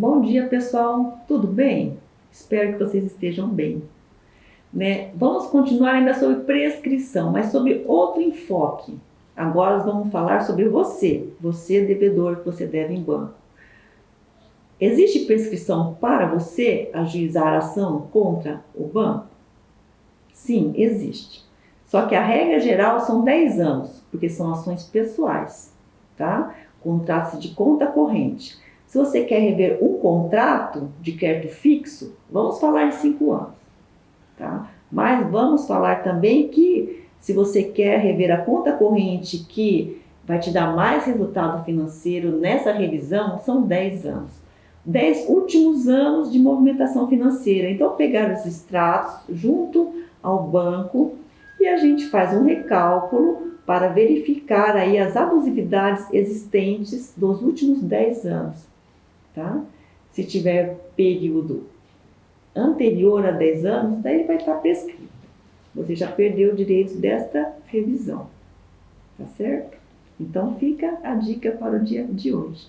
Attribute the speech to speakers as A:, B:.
A: Bom dia, pessoal. Tudo bem? Espero que vocês estejam bem. Né? Vamos continuar ainda sobre prescrição, mas sobre outro enfoque. Agora vamos falar sobre você, você devedor que você deve em banco. Existe prescrição para você ajuizar a ação contra o banco? Sim, existe. Só que a regra geral são 10 anos, porque são ações pessoais, tá? Contrato de conta corrente. Se você quer rever um contrato de crédito fixo, vamos falar em 5 anos, tá? Mas vamos falar também que se você quer rever a conta corrente que vai te dar mais resultado financeiro nessa revisão, são 10 anos. 10 últimos anos de movimentação financeira. Então, pegar os extratos junto ao banco e a gente faz um recálculo para verificar aí as abusividades existentes dos últimos 10 anos, tá? Se tiver período anterior a 10 anos, daí vai estar prescrito. Você já perdeu o direito desta revisão, tá certo? Então fica a dica para o dia de hoje.